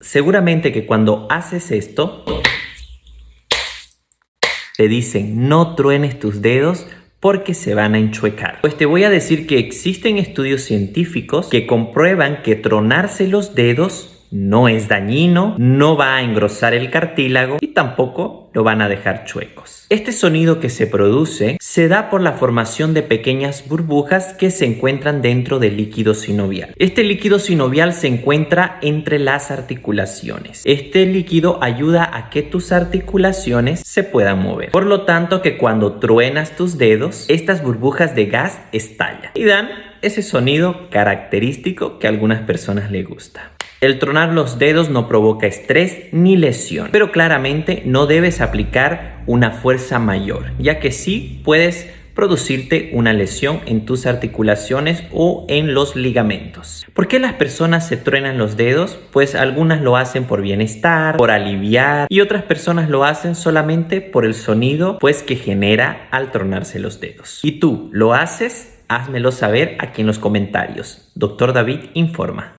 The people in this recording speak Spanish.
Seguramente que cuando haces esto, te dicen no truenes tus dedos porque se van a enchuecar. Pues te voy a decir que existen estudios científicos que comprueban que tronarse los dedos no es dañino, no va a engrosar el cartílago y tampoco lo van a dejar chuecos. Este sonido que se produce se da por la formación de pequeñas burbujas que se encuentran dentro del líquido sinovial. Este líquido sinovial se encuentra entre las articulaciones. Este líquido ayuda a que tus articulaciones se puedan mover. Por lo tanto que cuando truenas tus dedos, estas burbujas de gas estallan y dan ese sonido característico que a algunas personas les gusta. El tronar los dedos no provoca estrés ni lesión, pero claramente no debes aplicar una fuerza mayor, ya que sí puedes producirte una lesión en tus articulaciones o en los ligamentos. ¿Por qué las personas se truenan los dedos? Pues algunas lo hacen por bienestar, por aliviar y otras personas lo hacen solamente por el sonido pues que genera al tronarse los dedos. ¿Y tú lo haces? Házmelo saber aquí en los comentarios. Doctor David informa.